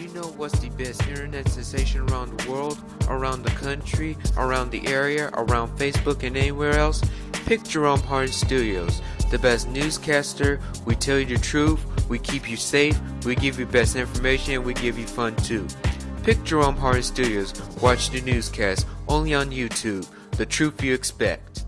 you know what's the best internet sensation around the world, around the country, around the area, around Facebook, and anywhere else? Pick Jerome Hardin Studios, the best newscaster. We tell you the truth, we keep you safe, we give you best information, and we give you fun too. Pick Jerome Hardin Studios. Watch the newscast only on YouTube. The truth you expect.